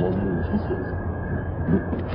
我母亲。